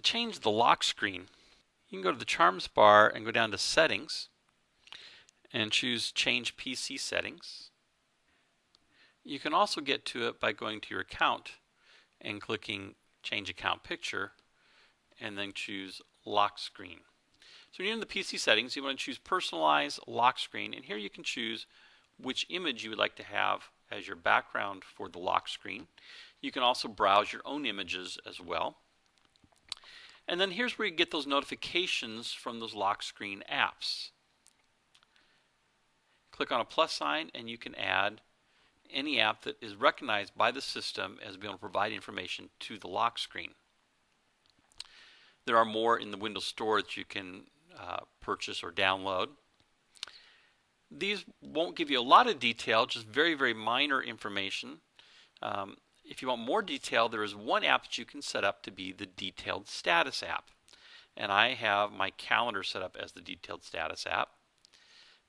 change the lock screen, you can go to the Charms bar and go down to Settings and choose Change PC Settings. You can also get to it by going to your account and clicking Change Account Picture and then choose Lock Screen. So when you're in the PC settings, you want to choose Personalize Lock Screen and here you can choose which image you would like to have as your background for the lock screen. You can also browse your own images as well. And then here's where you get those notifications from those lock screen apps. Click on a plus sign and you can add any app that is recognized by the system as being able to provide information to the lock screen. There are more in the Windows Store that you can uh, purchase or download. These won't give you a lot of detail, just very, very minor information. Um, if you want more detail, there is one app that you can set up to be the detailed status app. And I have my calendar set up as the detailed status app.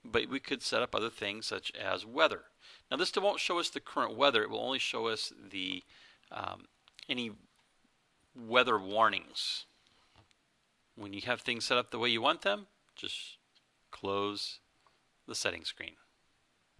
But we could set up other things such as weather. Now this won't show us the current weather, it will only show us the um, any weather warnings. When you have things set up the way you want them, just close the setting screen.